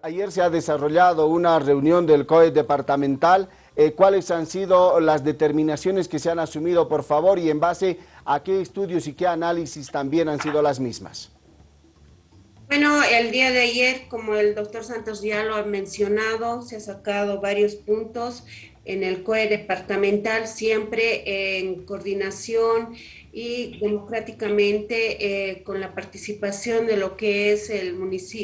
Ayer se ha desarrollado una reunión del COE departamental. Eh, ¿Cuáles han sido las determinaciones que se han asumido, por favor, y en base a qué estudios y qué análisis también han sido las mismas? Bueno, el día de ayer, como el doctor Santos ya lo ha mencionado, se ha sacado varios puntos en el COE departamental, siempre en coordinación y democráticamente eh, con la participación de lo que es el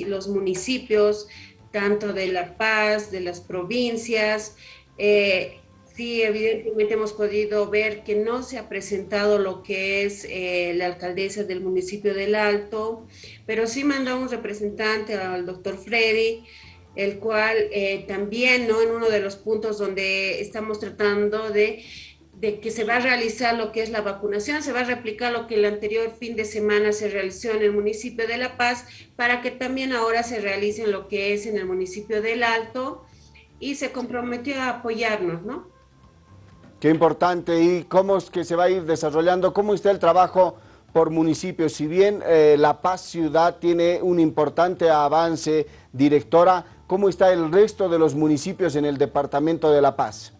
los municipios, tanto de La Paz, de las provincias. Eh, sí, evidentemente hemos podido ver que no se ha presentado lo que es eh, la alcaldesa del municipio del Alto, pero sí mandó un representante al doctor Freddy, el cual eh, también, ¿no? En uno de los puntos donde estamos tratando de, de, que se va a realizar lo que es la vacunación, se va a replicar lo que el anterior fin de semana se realizó en el municipio de La Paz, para que también ahora se realice lo que es en el municipio del Alto, y se comprometió a apoyarnos, ¿no? Qué importante. ¿Y cómo es que se va a ir desarrollando? ¿Cómo está el trabajo por municipios? Si bien eh, La Paz Ciudad tiene un importante avance, directora, ¿Cómo está el resto de los municipios en el departamento de La Paz?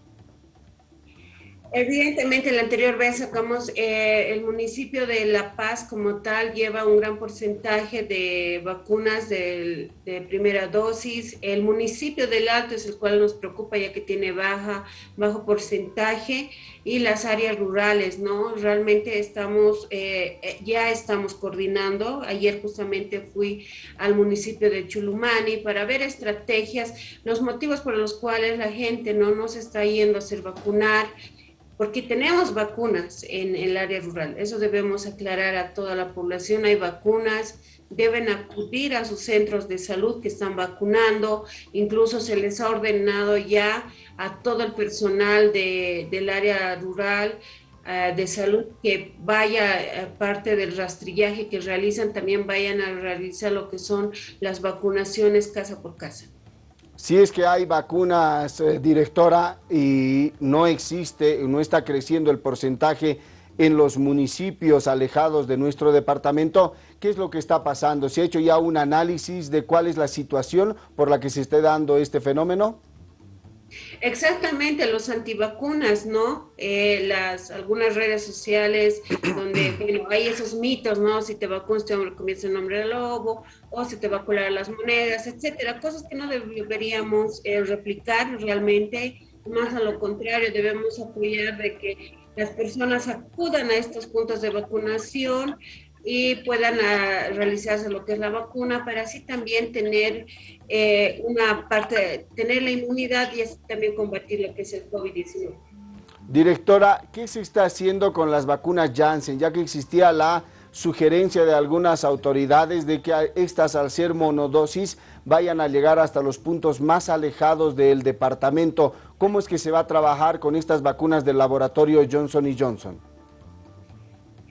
Evidentemente, la anterior vez sacamos, eh, el municipio de La Paz como tal lleva un gran porcentaje de vacunas de, primera dosis. El municipio del Alto es el cual nos preocupa ya que tiene baja, bajo porcentaje y las áreas rurales, ¿no? Realmente estamos, eh, eh, ya estamos coordinando. Ayer justamente fui al municipio de Chulumani para ver estrategias, los motivos por los cuales la gente no nos está yendo a hacer vacunar, porque tenemos vacunas en, el área rural. Eso debemos aclarar a toda la población. Hay vacunas, deben acudir a sus centros de salud que están vacunando. Incluso se les ha ordenado ya a todo el personal del área rural eh, de salud que vaya, aparte del rastrillaje que realizan, también vayan a realizar lo que son las vacunaciones casa por casa. Si es que hay vacunas, eh, directora, y no existe, no está creciendo el porcentaje en los municipios alejados de nuestro departamento, ¿qué es lo que está pasando? ¿Se ha hecho ya un análisis de cuál es la situación por la que se esté dando este fenómeno? Exactamente, los antivacunas, ¿no? Eh, las, algunas redes sociales donde bueno, hay esos mitos, ¿no? Si te vacunas te comienza el nombre del lobo, o si te va a colar las monedas, etcétera. Cosas que no deberíamos eh, replicar realmente, más a lo contrario, debemos apoyar de que las personas acudan a estos puntos de vacunación, y puedan ah, realizarse lo que es la vacuna para así también tener eh, una parte, tener la inmunidad y también combatir lo que es el COVID-19. Directora, ¿qué se está haciendo con las vacunas Janssen? Ya que existía la sugerencia de algunas autoridades de que estas al ser monodosis vayan a llegar hasta los puntos más alejados del departamento. ¿Cómo es que se va a trabajar con estas vacunas del laboratorio Johnson Johnson?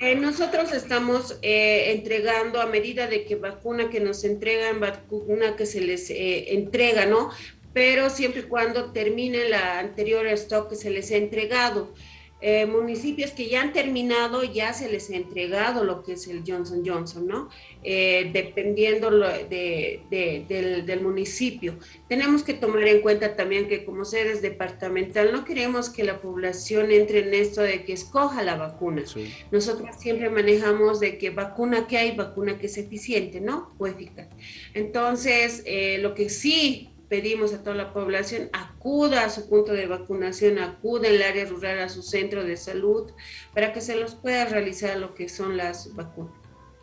Eh, nosotros estamos eh, entregando a medida de que vacuna que nos entregan, vacuna que se les eh, entrega, ¿no? Pero siempre y cuando termine la anterior stock que se les ha entregado. Eh, municipios que ya han terminado, ya se les ha entregado lo que es el Johnson Johnson, ¿no? Eh, dependiendo del, del, municipio. Tenemos que tomar en cuenta también que como seres departamental no queremos que la población entre en esto de que escoja la vacuna. Nosotros siempre manejamos de que vacuna que hay, vacuna que es eficiente, ¿no? O eficaz. Entonces, eh, lo que sí pedimos a toda la población, acuda a su punto de vacunación, acuda en el área rural a su centro de salud para que se los pueda realizar lo que son las vacunas.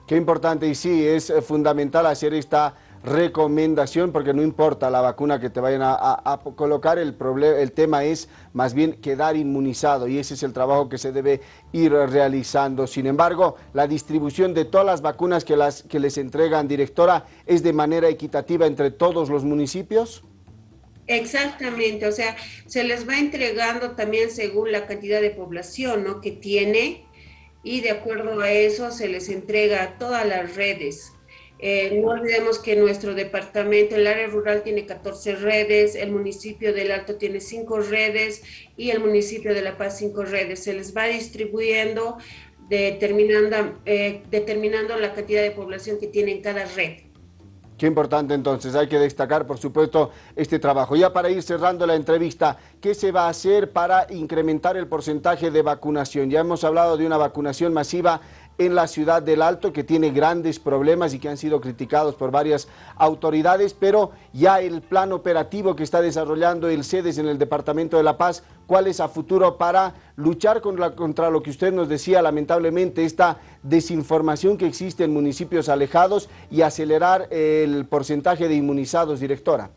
Qué importante y sí, es eh, fundamental hacer esta recomendación porque no importa la vacuna que te vayan a, colocar, el, el tema es más bien quedar inmunizado y ese es el trabajo que se debe ir realizando. Sin embargo, la distribución de todas las vacunas que, las, que les entregan, directora, es de manera equitativa entre todos los municipios. Exactamente, o sea, se les va entregando también según la cantidad de población ¿no? que tiene y de acuerdo a eso se les entrega a todas las redes eh, no olvidemos que nuestro departamento, el área rural tiene 14 redes, el municipio del Alto tiene 5 redes y el municipio de La Paz 5 redes. Se les va distribuyendo determinando, eh, determinando la cantidad de población que tiene en cada red. Qué importante entonces, hay que destacar por supuesto este trabajo. Ya para ir cerrando la entrevista, ¿qué se va a hacer para incrementar el porcentaje de vacunación? Ya hemos hablado de una vacunación masiva en la ciudad del Alto que tiene grandes problemas y que han sido criticados por varias autoridades, pero ya el plan operativo que está desarrollando el CEDES en el Departamento de La Paz, ¿cuál es a futuro para luchar contra, contra lo que usted nos decía, lamentablemente, esta desinformación que existe en municipios alejados y acelerar el porcentaje de inmunizados, directora?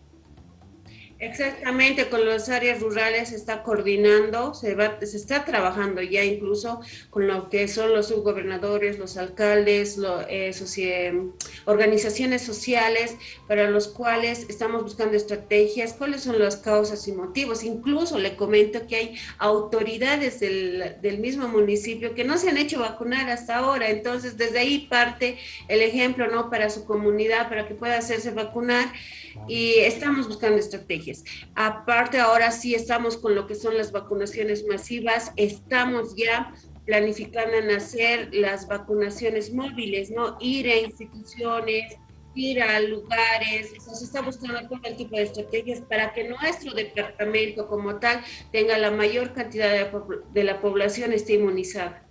Exactamente, con las áreas rurales se está coordinando, se, va, se está trabajando ya incluso con lo que son los subgobernadores, los alcaldes, lo, eh, organizaciones sociales, para los cuales estamos buscando estrategias, cuáles son las causas y motivos. Incluso le comento que hay autoridades del, del mismo municipio que no se han hecho vacunar hasta ahora, entonces desde ahí parte el ejemplo ¿no? para su comunidad, para que pueda hacerse vacunar y estamos buscando estrategias. Aparte, ahora sí estamos con lo que son las vacunaciones masivas, estamos ya planificando en hacer las vacunaciones móviles, ¿no? Ir a instituciones, ir a lugares, se está buscando todo el tipo de estrategias para que nuestro departamento como tal tenga la mayor cantidad de, de la población esté inmunizada.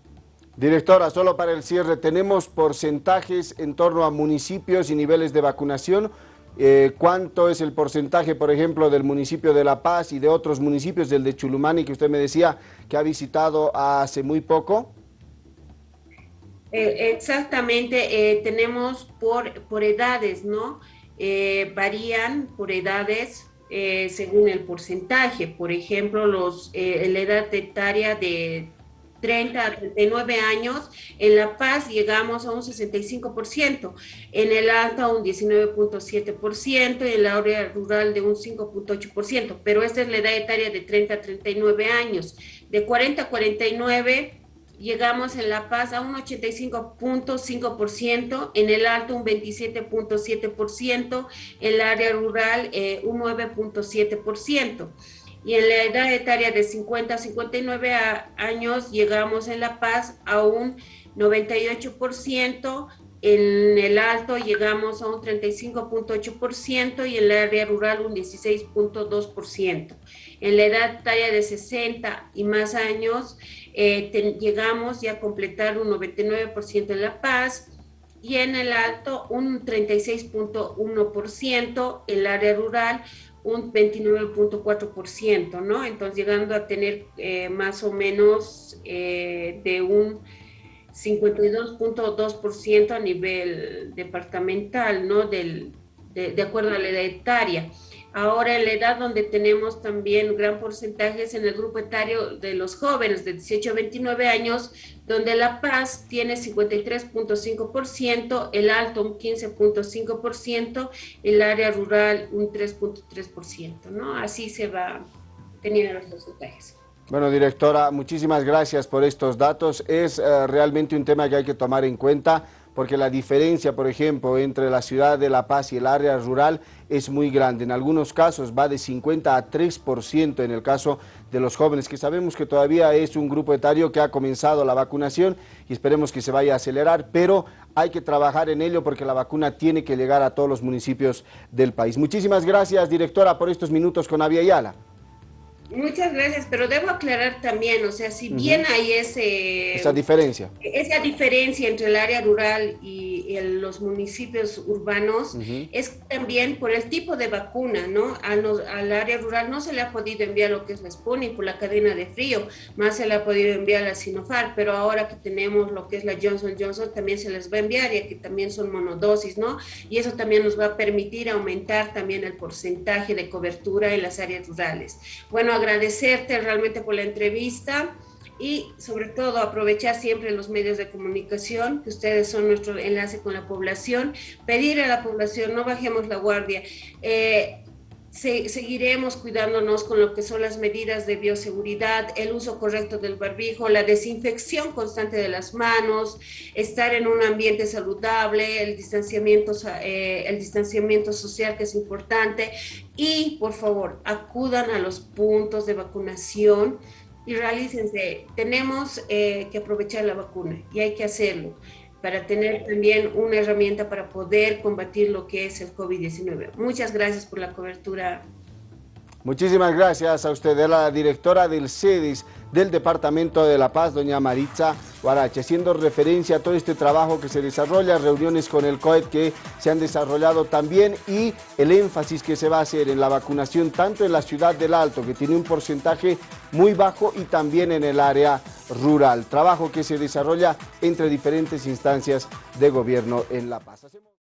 Directora, solo para el cierre, ¿tenemos porcentajes en torno a municipios y niveles de vacunación eh, cuánto es el porcentaje, por ejemplo, del municipio de La Paz y de otros municipios, del de Chulumani, que usted me decía que ha visitado hace muy poco. Eh, exactamente, eh, tenemos por, por edades, ¿no? varían por edades según el porcentaje. Por ejemplo, los, la edad etaria de 30 a 39 años, en La Paz llegamos a un 65%, en el Alto un 19.7% y en la área rural de un 5.8%, pero esta es la edad etaria de 30 a 39 años. De 40 a 49 llegamos en La Paz a un 85.5%, en el Alto un 27.7%, en el área rural eh, un 9.7% y en la edad etaria de 50 a 59 años llegamos en La Paz a un 98%, en el alto llegamos a un 35.8% y en la área rural un 16.2%. En la edad etaria de 60 y más años eh, llegamos ya a completar un 99% en La Paz, y en el alto un 36.1%, en el área rural un 29.4%, ¿no? Entonces llegando a tener eh, más o menos eh, de un 52.2% a nivel departamental, ¿no? Del, de, de, acuerdo a la edad etaria. Ahora en la edad donde tenemos también gran porcentaje es en el grupo etario de los jóvenes de 18 a 29 años, donde La Paz tiene 53.5%, el Alto un 15.5%, el área rural un 3.3%, ¿no? Así se va teniendo los porcentajes. Bueno, directora, muchísimas gracias por estos datos. Es uh, realmente un tema que hay que tomar en cuenta porque la diferencia, por ejemplo, entre la ciudad de La Paz y el área rural es muy grande. En algunos casos va de 50 a 3% en el caso de los jóvenes, que sabemos que todavía es un grupo etario que ha comenzado la vacunación y esperemos que se vaya a acelerar, pero hay que trabajar en ello porque la vacuna tiene que llegar a todos los municipios del país. Muchísimas gracias, directora, por estos minutos con Avia Yala. Muchas gracias, pero debo aclarar también, o sea, si bien hay ese... Esa diferencia. Esa diferencia entre el área rural y, los municipios urbanos es también por el tipo de vacuna, ¿no? al área rural no se le ha podido enviar lo que es la Sputnik por la cadena de frío, más se le ha podido enviar la Sinopharm, pero ahora que tenemos lo que es la Johnson Johnson también se les va a enviar, ya que también son monodosis, ¿no? Y eso también nos va a permitir aumentar también el porcentaje de cobertura en las áreas rurales. Bueno, agradecerte realmente por la entrevista y sobre todo aprovechar siempre los medios de comunicación, que ustedes son nuestro enlace con la población, pedir a la población, no bajemos la guardia. Eh, seguiremos cuidándonos con lo que son las medidas de bioseguridad, el uso correcto del barbijo, la desinfección constante de las manos, estar en un ambiente saludable, el distanciamiento, eh, el distanciamiento social que es importante y por favor acudan a los puntos de vacunación y realícense. Tenemos eh, que aprovechar la vacuna y hay que hacerlo. para tener también una herramienta para poder combatir lo que es el COVID-19. Muchas gracias por la cobertura. Muchísimas gracias a usted, la directora del CEDIS del Departamento de La Paz, doña Maritza Guarache, haciendo referencia a todo este trabajo que se desarrolla, reuniones con el COET que se han desarrollado también y el énfasis que se va a hacer en la vacunación tanto en la ciudad del Alto, que tiene un porcentaje muy bajo, y también en el área rural. Trabajo que se desarrolla entre diferentes instancias de gobierno en La Paz.